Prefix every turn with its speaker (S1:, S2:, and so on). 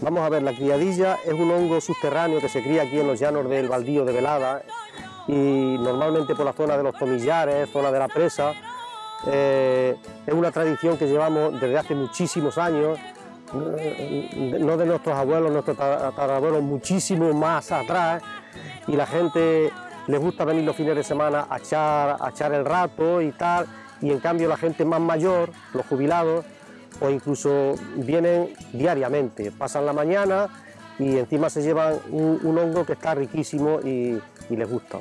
S1: Vamos a ver, la criadilla es un hongo subterráneo que se cría aquí en los llanos del baldío de Velada y normalmente por la zona de los tomillares, zona de la presa. Eh, es una tradición que llevamos desde hace muchísimos años, no de nuestros abuelos, nuestros tatarabuelos, muchísimo más atrás. Y la gente les gusta venir los fines de semana a echar, a echar el rato y tal. Y en cambio la gente más mayor, los jubilados, o incluso vienen diariamente, pasan la mañana y encima se llevan un, hongo que está riquísimo y les gusta.